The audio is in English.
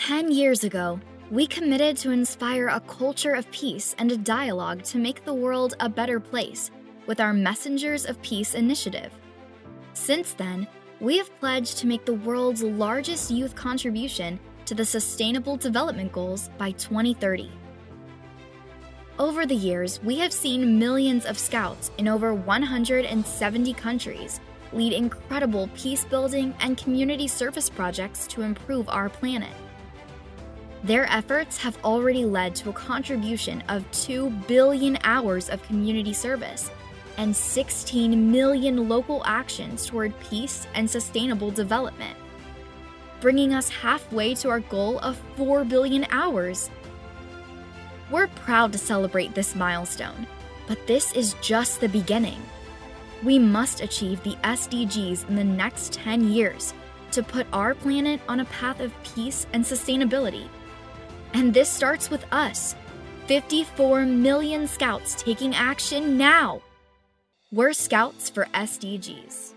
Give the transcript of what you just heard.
10 years ago, we committed to inspire a culture of peace and a dialogue to make the world a better place with our Messengers of Peace initiative. Since then, we have pledged to make the world's largest youth contribution to the Sustainable Development Goals by 2030. Over the years, we have seen millions of scouts in over 170 countries lead incredible peace building and community service projects to improve our planet. Their efforts have already led to a contribution of 2 billion hours of community service and 16 million local actions toward peace and sustainable development, bringing us halfway to our goal of 4 billion hours. We're proud to celebrate this milestone, but this is just the beginning. We must achieve the SDGs in the next 10 years to put our planet on a path of peace and sustainability. And this starts with us 54 million scouts taking action now. We're Scouts for SDGs.